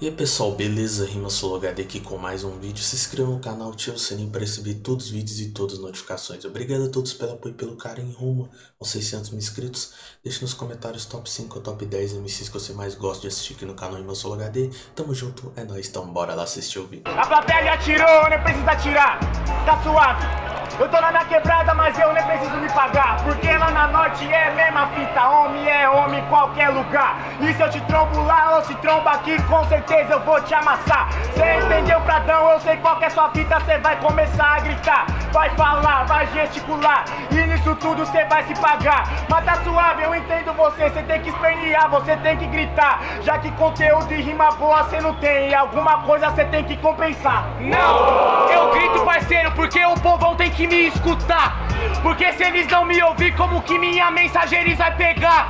E aí pessoal, beleza? Rima HD aqui com mais um vídeo. Se inscreva no canal, ative o sininho para receber todos os vídeos e todas as notificações. Obrigado a todos pelo apoio e pelo carinho rumo aos 600 mil inscritos. Deixe nos comentários top 5 ou top 10 MCs que você mais gosta de assistir aqui no canal Rima HD. Tamo junto, é nóis, então bora lá assistir o vídeo. A plateia atirou, nem precisa atirar, tá suave. Eu tô na minha quebrada, mas eu nem preciso me pagar Porque lá na norte é mesma fita Homem é homem em qualquer lugar E se eu te trombo lá ou se tromba aqui Com certeza eu vou te amassar. Cê entendeu, Pradão? Eu sei qual que é sua fita Cê vai começar a gritar. Vai falar, vai gesticular. E nisso tudo cê vai se pagar. Mas tá suave, eu entendo você. Cê tem que espernear, você tem que gritar. Já que conteúdo e rima boa cê não tem. E alguma coisa cê tem que compensar. Não, eu grito parceiro Porque o povão tem que me escutar. Porque se eles não me ouvir, como que minha mensagem eles vai pegar?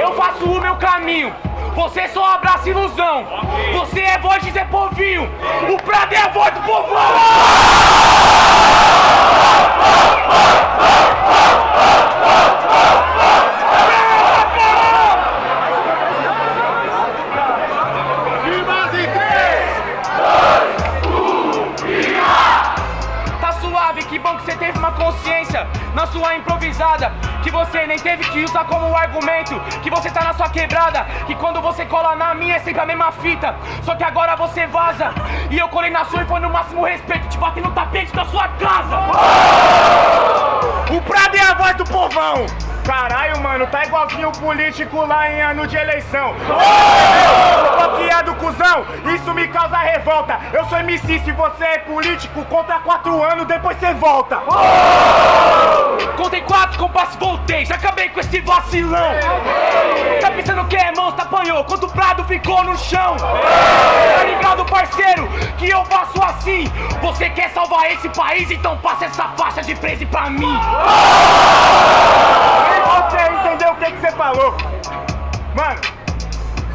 Eu faço o meu caminho você só abraça ilusão. Você é voz de Zé Povinho. O Prado é a voz do povão na sua improvisada. Que você nem teve que usar como argumento. Que você tá na sua quebrada. Que quando você cola na minha é sempre a mesma fita. Só que agora você vaza. E eu colei na sua e foi no máximo respeito. Te bati no tapete da sua casa. O Prado é a voz do povão Caralho, mano, tá igualzinho o político lá em ano de eleição. Bloqueado, cuzão, isso me causa revolta. Eu sou MC, se você é político, conta quatro anos, depois você volta. Contei quatro, compasso, voltei, já acabei com esse vacilão. Tá pensando que é monstro, apanhou, quando o prado ficou no chão. Tá ligado, parceiro, que eu faço assim. Você quer salvar esse país, então passa essa faixa de presa pra mim você o que, você falou. Mano,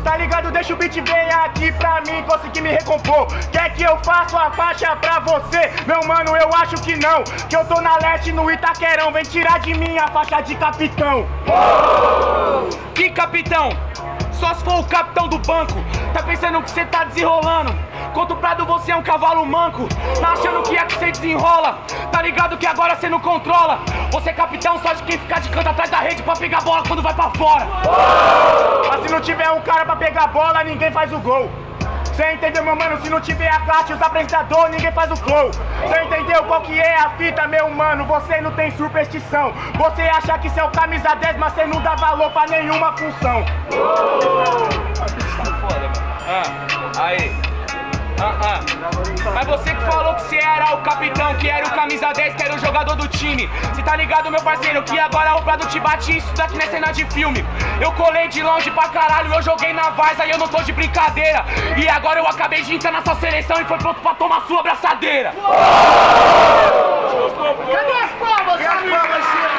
tá ligado? Deixa o beat vir aqui pra mim conseguir me recompor. Quer que eu faça a faixa pra você? Meu mano, eu acho que não. Que eu tô na leste no Itaquerão. Vem tirar de mim a faixa de capitão. Que capitão? Só se for o capitão do banco. Tá pensando que você tá desenrolando? Contra o Prado você é um cavalo manco Tá achando que é que você desenrola Tá ligado que agora você não controla Você é capitão só de quem ficar de canto atrás da rede Pra pegar bola quando vai pra fora Mas se não tiver um cara pra pegar bola, ninguém faz o gol Cê entendeu, meu mano? Se não tiver a classe, os apresentadores, ninguém faz o flow. Cê entendeu qual que é a fita, meu mano? Você não tem superstição. Você acha que é o camisa 10, mas cê não dá valor pra nenhuma função. Tá foda, mano. Ah, aí. Mas você que falou que você era o capitão, que era o camisa 10, que era o jogador do time. Cê tá ligado, meu parceiro, que agora o Prado te bate isso daqui não é cena de filme. Eu colei de longe pra caralho, eu joguei na Varsa e eu não tô de brincadeira. E agora eu acabei de entrar na sua seleção e foi pronto pra tomar sua abraçadeira. Cadê as palmas, Cadê as palmas,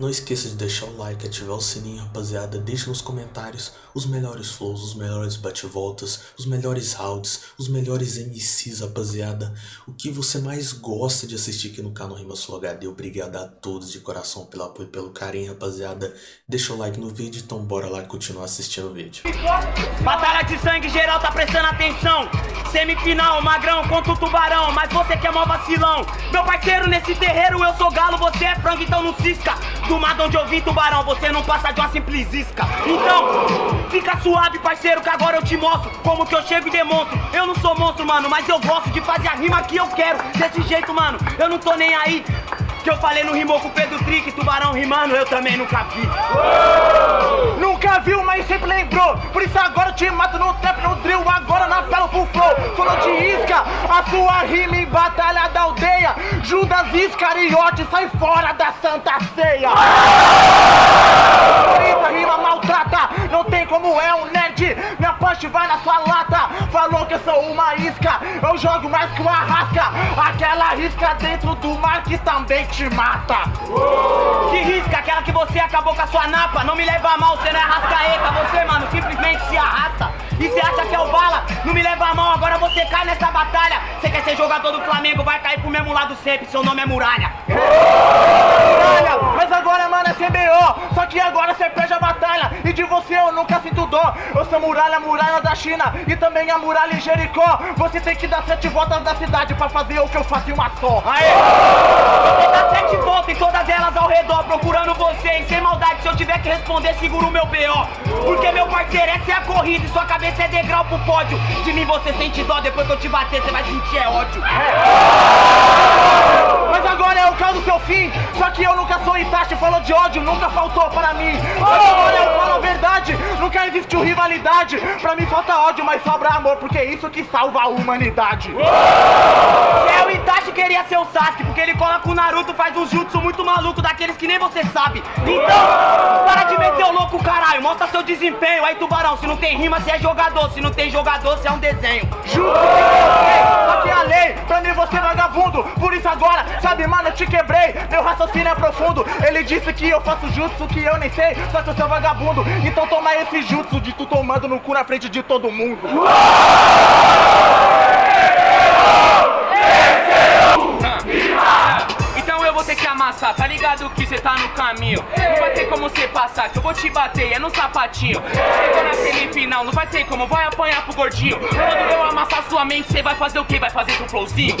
não esqueça de deixar o like, ativar o sininho, rapaziada. Deixe nos comentários os melhores flows, os melhores bate-voltas, os melhores rounds, os melhores MCs, rapaziada. O que você mais gosta de assistir aqui no canal Rima Sul HD. Obrigado a todos de coração pelo apoio e pelo carinho, rapaziada. Deixa o like no vídeo, então bora lá continuar assistindo o vídeo. Batalha de sangue geral, tá prestando atenção. Semifinal, magrão contra o tubarão, mas você que é mó vacilão. Meu parceiro, nesse terreiro eu sou galo, você é frango, então não cisca. Do mato onde eu vim, tubarão, você não passa de uma simples isca. Então, fica suave, parceiro, que agora eu te mostro como que eu chego e demonstro. Eu não sou monstro, mano, mas eu gosto de fazer a rima que eu quero. Desse jeito, mano, eu não tô nem aí. Que eu falei no rimou com Pedro Trick, tubarão rimando, eu também nunca vi. Nunca viu, mas sempre lembrou. Por isso agora eu te mato no trap, no drill, agora na pelo full flow. Falou de isca, a sua rima em batalha da aldeia. Judas Iscariote, sai fora da Santa Ceia. Punch vai na sua lata. Falou que eu sou uma isca, eu jogo mais que uma rasca. Aquela isca dentro do mar que também te mata. Que risca, aquela que você acabou com a sua napa. Não me leva a mal, você não é rascaeta. Você, mano, simplesmente se arrasta. E você acha que é o bala? Não me leva a mão, agora você cai nessa batalha. Você quer ser jogador do Flamengo, vai cair pro mesmo lado sempre. Seu nome é Muralha. Muralha, mas agora, é CBO. Só que agora você perde a batalha. E de você eu nunca sinto dó. Eu sou Muralha, Muralha da China. E também a Muralha em Jericó. Você tem que dar sete voltas da cidade pra fazer o que eu faço em uma só. Aê! Você dá sete voltas em todas elas ao redor, procurando você. E sem maldade, se eu tiver que responder, seguro o meu BO. Porque meu parceiro, essa é a corrida. E sua cabeça é degrau pro pódio. De mim você sente dó, depois que eu te bater, você vai sentir é ódio. Mas agora é o caso do seu fim. Só que eu nunca sou Itachi, falou de ódio, nunca faltou para mim. Mas agora eu falo a verdade, nunca existiu rivalidade. Pra mim falta ódio, mas sobra amor, porque é isso que salva a humanidade. É o Itachi queria ser o Sasuke, porque ele cola com o Naruto, faz um jutsu muito maluco, daqueles que nem você sabe. Então, para de meter o louco, caralho, mostra seu desempenho. Aí, tubarão, se não tem rima, você é jogador. Se não tem jogador, você é um desenho. Juro que que é a lei, pra mim você é vagabundo. Por isso agora, sabe, mano, eu te quebrei. Meu raciocínio é profundo. Ele disse que eu faço jutsu que eu nem sei, só que eu sou vagabundo. Então toma esse jutsu de tu tomando no cu na frente de todo mundo. Então ter que amassar, tá ligado que cê tá no caminho? Não vai ter como cê passar, que eu vou te bater, é no sapatinho. Chegou na semifinal, não vai ter como, vai apanhar pro gordinho. Quando eu amassar sua mente, cê vai fazer o quê? Vai fazer seu flowzinho?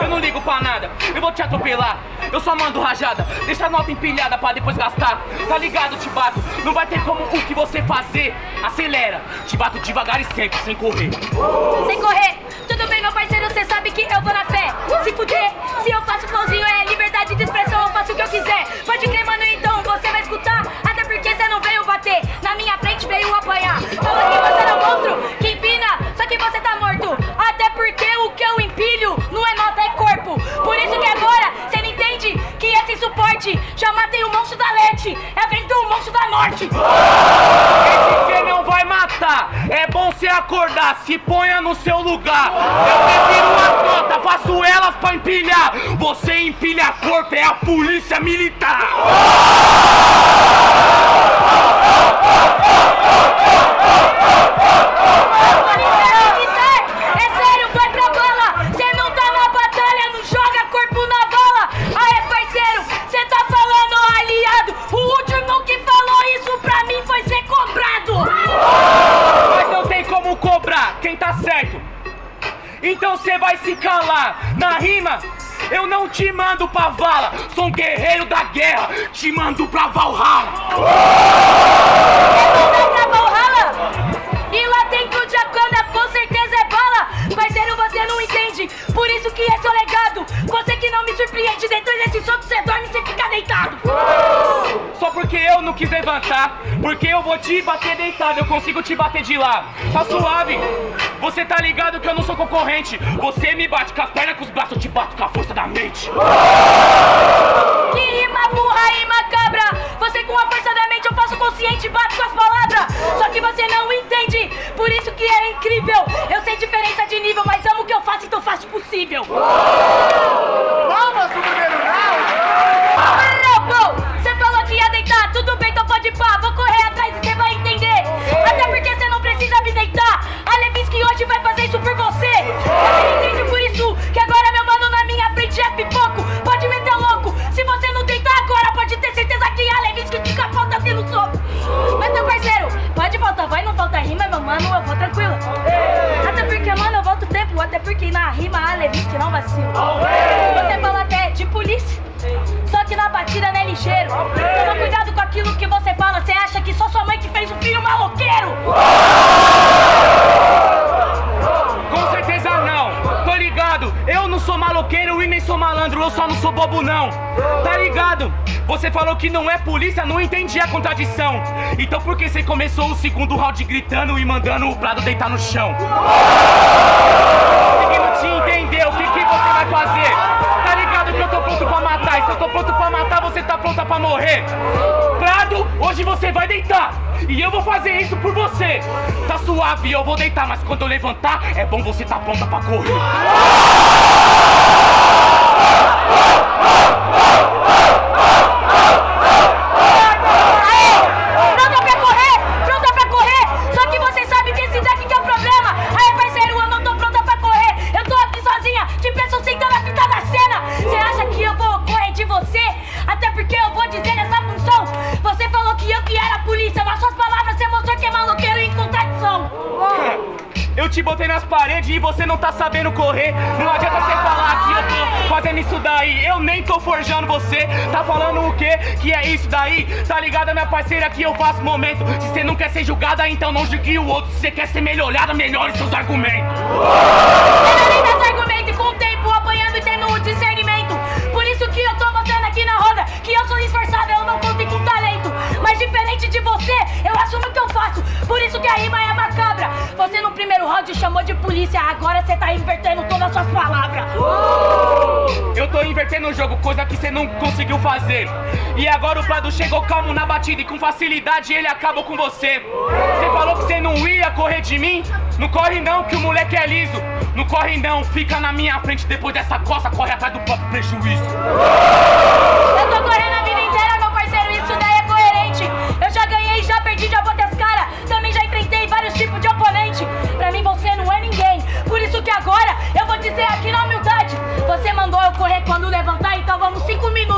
Eu não ligo pra nada, eu vou te atropelar. Eu só mando rajada, deixa a nota empilhada pra depois gastar. Tá ligado, te bato, não vai ter como o que você fazer. Acelera, te bato devagar e sempre, sem correr. Sem correr, tudo bem, meu parceiro, cê sabe que acordar, se ponha no seu lugar. Eu prefiro uma nota, faço elas pra empilhar. Você empilha corpo, é a polícia militar. Polícia Então cê vai se calar. Na rima, eu não te mando pra vala. Sou um guerreiro da guerra, te mando pra Valhalla. Vai pra Valhalla. E lá dentro de Akana com certeza é bala. Parceiro, você não entende. Por isso que é seu legado. Você que não me surpreende. Depois desse soco, você dorme quis levantar, porque eu vou te bater deitado, eu consigo te bater de lá. Tá suave. Você tá ligado que eu não sou concorrente. Você me bate com as pernas, com os braços, eu te bato com a força da mente. Que rima burra e macabra Você com a força da mente eu faço consciente Bato com as palavras Só que você não entende Por isso que é incrível Eu sei diferença de nível Mas amo o que eu faço então faço o possível só não sou bobo não. Tá ligado? Você falou que não é polícia, não entendi a contradição. Então por que você começou o segundo round gritando e mandando o Prado deitar no chão? Conseguindo te entender, o que, que você vai fazer? Tá ligado que eu tô pronto pra matar, e se eu tô pronto pra matar, você tá pronta pra morrer. Prado, hoje você vai deitar. E eu vou fazer isso por você. Tá suave, eu vou deitar, mas quando eu levantar, é bom você tá pronta pra correr. Aê! Pronta pra daí. Eu nem tô forjando você. Tá falando o quê? Que é isso daí? Tá ligado, minha parceira, que eu faço momento. Se você não quer ser julgada, então não julgue o outro. Se você quer ser melhorada, melhore seus argumentos você, eu assumo o que eu faço. Por isso que a rima é macabra. Você no primeiro round chamou de polícia, agora você tá invertendo todas as suas palavras. Eu tô invertendo o jogo, coisa que você não conseguiu fazer. E agora o Prado chegou calmo na batida e com facilidade ele acabou com você. Você falou que você não ia correr de mim? Não corre não, que o moleque é liso. Não corre não, fica na minha frente depois dessa coça, corre atrás do próprio prejuízo. Eu mandou eu correr quando levantar, então vamos cinco minutos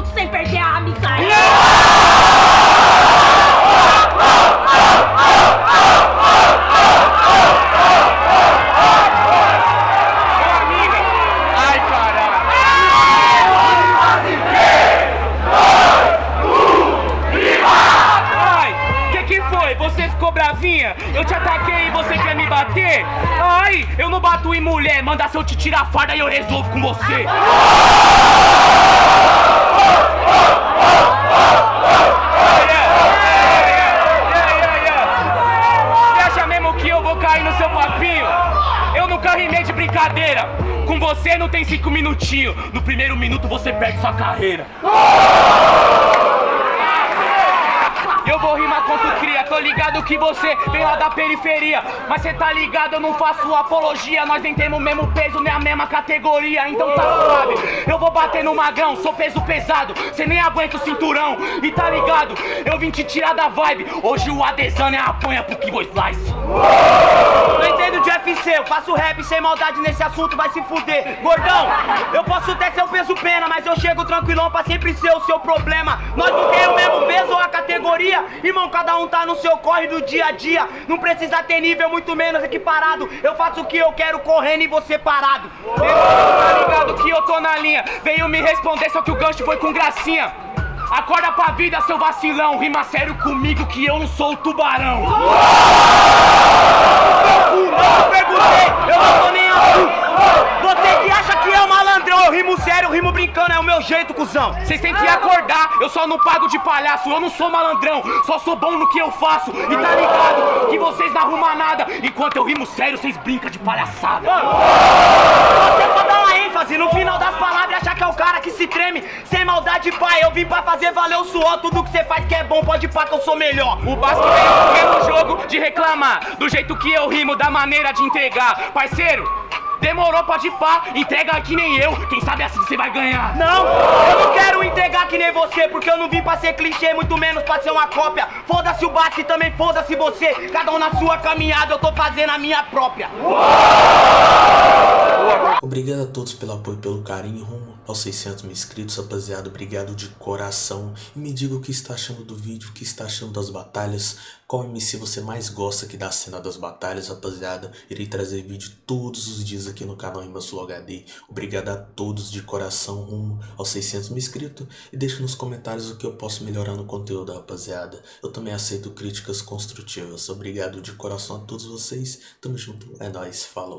em mulher, manda se eu te tirar a farda e eu resolvo com você. Você acha mesmo que eu vou cair no seu papinho? Eu nunca rimei de brincadeira. Com você não tem cinco minutinhos. No primeiro minuto você perde sua carreira. Eu vou rimar contra o cria, tô ligado que você vem lá da periferia. Mas cê tá ligado, eu não faço apologia. Nós nem temos o mesmo peso, nem a mesma categoria. Então tá suave, eu vou bater no magrão Sou peso pesado, cê nem aguenta o cinturão. E tá ligado, eu vim te tirar da vibe. Hoje o Adesanya apanha pro Kibo Slice Não entendo de UFC, eu faço rap sem maldade nesse assunto, vai se fuder. Gordão, eu posso até ser o peso pena, mas eu chego tranquilão pra sempre ser o seu problema. Nós não temos o mesmo peso ou a categoria, irmão, cada um tá no seu corre do dia a dia. Não precisa ter nível, muito menos equiparado. Eu faço o que eu quero correndo e você parado. Tá ligado que eu tô na linha Veio me responder, só que o gancho foi com gracinha Acorda pra vida, seu vacilão Rima sério comigo que eu não sou o tubarão perguntei, eu não tô nem aí. Você que acha que é o malandrão, eu rimo sério, eu rimo brincando, é o meu jeito, cuzão. Vocês têm que acordar, eu só não pago de palhaço Eu não sou malandrão, só sou bom no que eu faço E tá ligado que vocês não arrumam nada Enquanto eu rimo sério, vocês brincam de palhaçada Você só dá uma ênfase no final das palavras, achar que é o cara que se treme. Sem maldade, pai, eu vim pra fazer valer o suor. Tudo que você faz que é bom, pode pá que eu sou melhor. O Basco no mesmo jogo de reclamar Do jeito que eu rimo, da maneira de entregar Parceiro, demorou pra de pá Entrega que nem eu, quem sabe assim você vai ganhar Não, eu não quero entregar que nem você, porque eu não vim pra ser clichê, muito menos pra ser uma cópia. Foda-se o Basque, também foda-se você. Cada um na sua caminhada, eu tô fazendo a minha própria. Obrigado a todos pelo apoio e pelo carinho rumo aos 600 mil inscritos, rapaziada. Obrigado de coração. E me diga o que está achando do vídeo, o que está achando das batalhas. Qual MC você mais gosta aqui da cena das batalhas, rapaziada. Irei trazer vídeo todos os dias aqui no canal Flow HD. Obrigado a todos de coração rumo aos 600 mil inscritos. E deixe nos comentários o que eu posso melhorar no conteúdo, rapaziada. Eu também aceito críticas construtivas. Obrigado de coração a todos vocês. Tamo junto. É nóis. Falou.